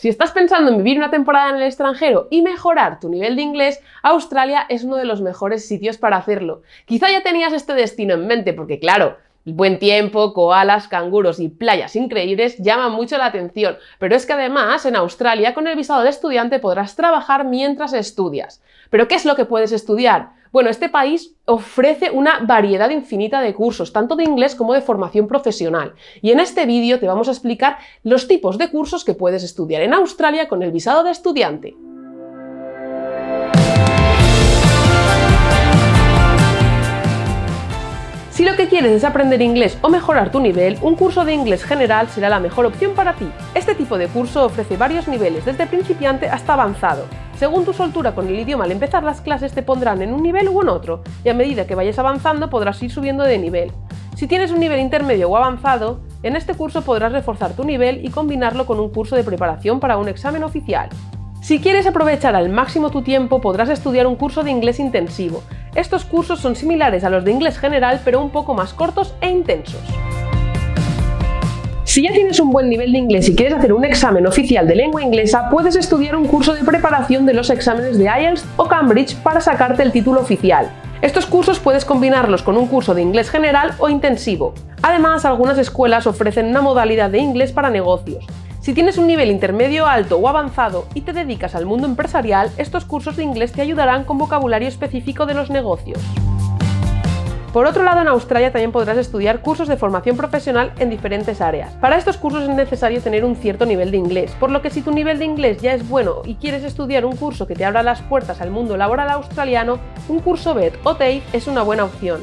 Si estás pensando en vivir una temporada en el extranjero y mejorar tu nivel de inglés, Australia es uno de los mejores sitios para hacerlo. Quizá ya tenías este destino en mente porque claro, buen tiempo, koalas, canguros y playas increíbles llaman mucho la atención, pero es que además en Australia con el visado de estudiante podrás trabajar mientras estudias. ¿Pero qué es lo que puedes estudiar? Bueno, este país ofrece una variedad infinita de cursos, tanto de inglés como de formación profesional. Y en este vídeo te vamos a explicar los tipos de cursos que puedes estudiar en Australia con el visado de estudiante. Si lo que quieres es aprender inglés o mejorar tu nivel, un curso de inglés general será la mejor opción para ti. Este tipo de curso ofrece varios niveles, desde principiante hasta avanzado, según tu soltura con el idioma al empezar las clases te pondrán en un nivel u en otro, y a medida que vayas avanzando podrás ir subiendo de nivel. Si tienes un nivel intermedio o avanzado, en este curso podrás reforzar tu nivel y combinarlo con un curso de preparación para un examen oficial. Si quieres aprovechar al máximo tu tiempo, podrás estudiar un curso de inglés intensivo. Estos cursos son similares a los de inglés general, pero un poco más cortos e intensos. Si ya tienes un buen nivel de inglés y quieres hacer un examen oficial de lengua inglesa, puedes estudiar un curso de preparación de los exámenes de IELTS o Cambridge para sacarte el título oficial. Estos cursos puedes combinarlos con un curso de inglés general o intensivo. Además, algunas escuelas ofrecen una modalidad de inglés para negocios. Si tienes un nivel intermedio alto o avanzado y te dedicas al mundo empresarial, estos cursos de inglés te ayudarán con vocabulario específico de los negocios. Por otro lado, en Australia también podrás estudiar cursos de formación profesional en diferentes áreas. Para estos cursos es necesario tener un cierto nivel de inglés, por lo que si tu nivel de inglés ya es bueno y quieres estudiar un curso que te abra las puertas al mundo laboral australiano, un curso BET o TAFE es una buena opción.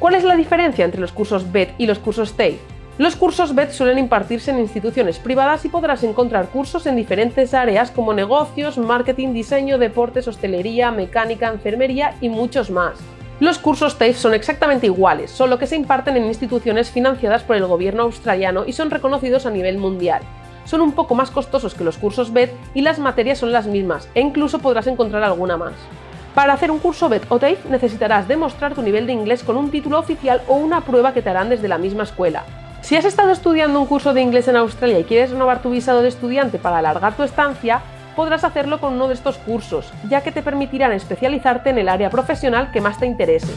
¿Cuál es la diferencia entre los cursos BET y los cursos TAFE? Los cursos BET suelen impartirse en instituciones privadas y podrás encontrar cursos en diferentes áreas como negocios, marketing, diseño, deportes, hostelería, mecánica, enfermería y muchos más. Los cursos TAFE son exactamente iguales, solo que se imparten en instituciones financiadas por el gobierno australiano y son reconocidos a nivel mundial. Son un poco más costosos que los cursos BED y las materias son las mismas, e incluso podrás encontrar alguna más. Para hacer un curso BED o TAFE necesitarás demostrar tu nivel de inglés con un título oficial o una prueba que te harán desde la misma escuela. Si has estado estudiando un curso de inglés en Australia y quieres renovar tu visado de estudiante para alargar tu estancia, podrás hacerlo con uno de estos cursos, ya que te permitirán especializarte en el área profesional que más te interese.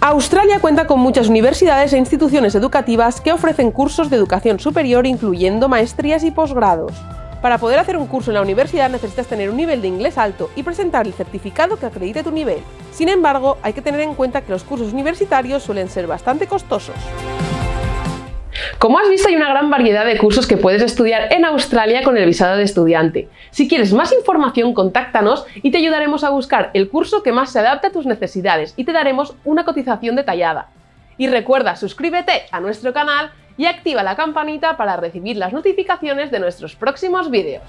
Australia cuenta con muchas universidades e instituciones educativas que ofrecen cursos de educación superior incluyendo maestrías y posgrados. Para poder hacer un curso en la universidad necesitas tener un nivel de inglés alto y presentar el certificado que acredite tu nivel. Sin embargo, hay que tener en cuenta que los cursos universitarios suelen ser bastante costosos. Como has visto hay una gran variedad de cursos que puedes estudiar en Australia con el visado de estudiante. Si quieres más información contáctanos y te ayudaremos a buscar el curso que más se adapte a tus necesidades y te daremos una cotización detallada. Y recuerda suscríbete a nuestro canal y activa la campanita para recibir las notificaciones de nuestros próximos vídeos.